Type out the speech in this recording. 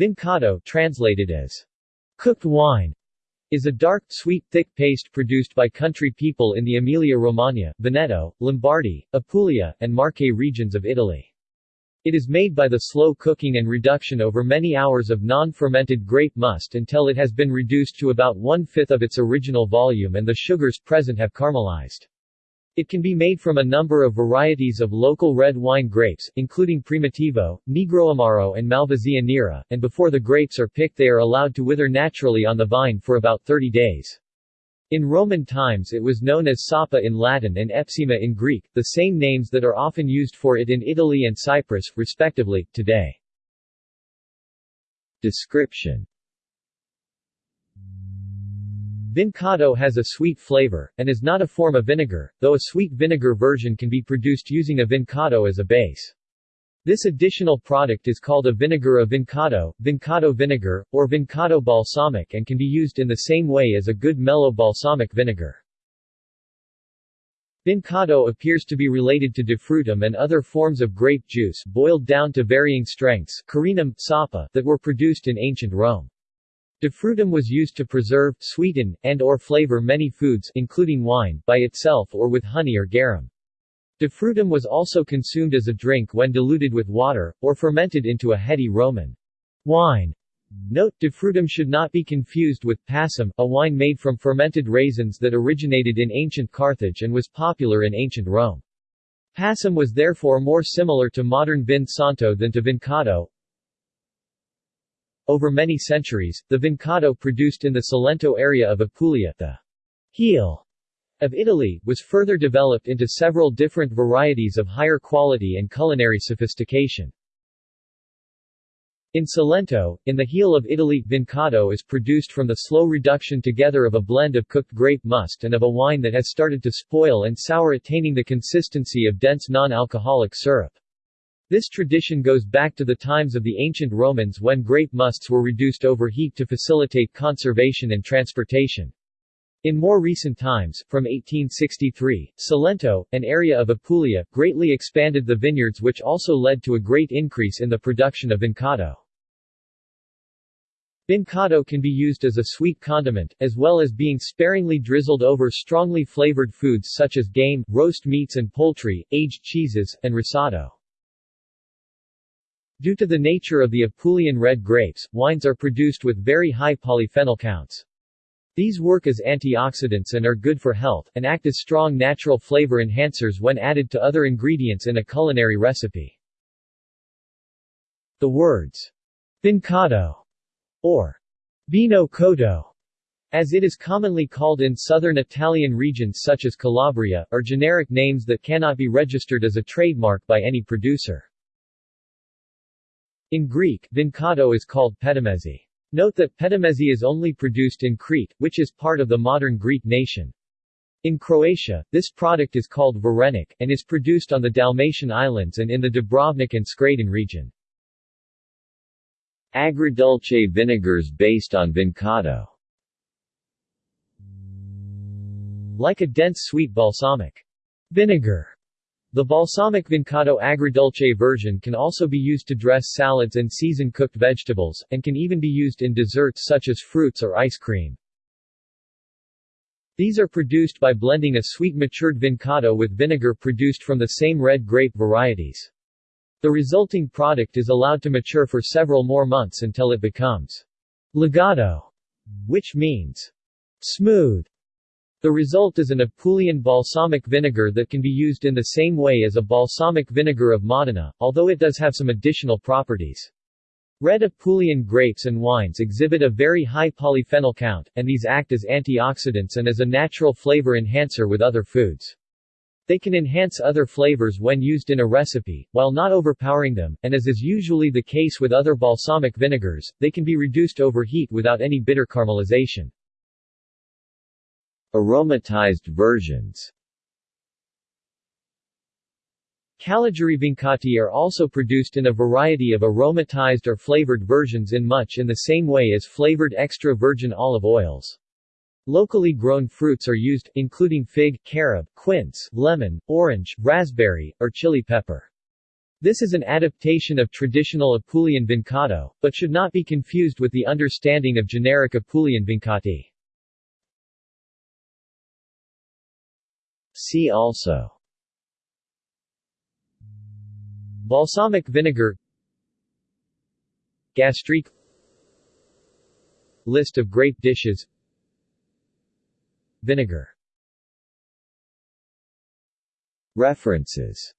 Vincotto translated as cooked wine is a dark, sweet, thick paste produced by country people in the Emilia-Romagna, Veneto, Lombardy, Apulia, and Marche regions of Italy. It is made by the slow cooking and reduction over many hours of non-fermented grape must until it has been reduced to about one-fifth of its original volume and the sugars present have caramelized. It can be made from a number of varieties of local red wine grapes, including Primitivo, Negro Amaro and Malvasia Nera, and before the grapes are picked they are allowed to wither naturally on the vine for about 30 days. In Roman times it was known as Sapa in Latin and Hepsema in Greek, the same names that are often used for it in Italy and Cyprus, respectively, today. Description Vincotto has a sweet flavor, and is not a form of vinegar, though a sweet vinegar version can be produced using a vincotto as a base. This additional product is called a vinegar of vincotto, vincotto vinegar, or vincotto balsamic and can be used in the same way as a good mellow balsamic vinegar. Vincotto appears to be related to defrutum and other forms of grape juice boiled down to varying strengths carenum, sapa, that were produced in ancient Rome. Defrutum was used to preserve, sweeten, and or flavor many foods including wine, by itself or with honey or garum. Defrutum was also consumed as a drink when diluted with water, or fermented into a heady Roman wine. Note, defrutum should not be confused with passum, a wine made from fermented raisins that originated in ancient Carthage and was popular in ancient Rome. Passum was therefore more similar to modern vin santo than to vincotto, over many centuries, the Vincotto produced in the Salento area of Apulia, the heel of Italy, was further developed into several different varieties of higher quality and culinary sophistication. In Salento, in the heel of Italy, Vincotto is produced from the slow reduction together of a blend of cooked grape must and of a wine that has started to spoil and sour attaining the consistency of dense non-alcoholic syrup. This tradition goes back to the times of the ancient Romans when grape musts were reduced over heat to facilitate conservation and transportation. In more recent times, from 1863, Salento, an area of Apulia, greatly expanded the vineyards which also led to a great increase in the production of vincotto. Vincotto can be used as a sweet condiment, as well as being sparingly drizzled over strongly flavored foods such as game, roast meats and poultry, aged cheeses, and risotto. Due to the nature of the Apulian red grapes, wines are produced with very high polyphenol counts. These work as antioxidants and are good for health, and act as strong natural flavor enhancers when added to other ingredients in a culinary recipe. The words vincotto or vino cotto, as it is commonly called in southern Italian regions such as Calabria, are generic names that cannot be registered as a trademark by any producer. In Greek, vincotto is called petimezi. Note that petimezi is only produced in Crete, which is part of the modern Greek nation. In Croatia, this product is called varenik, and is produced on the Dalmatian Islands and in the Dubrovnik and Skradin region. Agrodolce vinegars based on vincotto Like a dense sweet balsamic vinegar, the balsamic vincotto agrodolce version can also be used to dress salads and season cooked vegetables, and can even be used in desserts such as fruits or ice cream. These are produced by blending a sweet matured vincotto with vinegar produced from the same red grape varieties. The resulting product is allowed to mature for several more months until it becomes legato, which means smooth. The result is an Apulian balsamic vinegar that can be used in the same way as a balsamic vinegar of Modena, although it does have some additional properties. Red Apulian grapes and wines exhibit a very high polyphenol count, and these act as antioxidants and as a natural flavor enhancer with other foods. They can enhance other flavors when used in a recipe, while not overpowering them, and as is usually the case with other balsamic vinegars, they can be reduced over heat without any bitter caramelization. Aromatized versions Calogiuri vincotti are also produced in a variety of aromatized or flavored versions in much in the same way as flavored extra virgin olive oils. Locally grown fruits are used, including fig, carob, quince, lemon, orange, raspberry, or chili pepper. This is an adaptation of traditional Apulian vincotto, but should not be confused with the understanding of generic Apulian vincotti. See also. Balsamic vinegar. Gastrique. List of grape dishes. Vinegar. References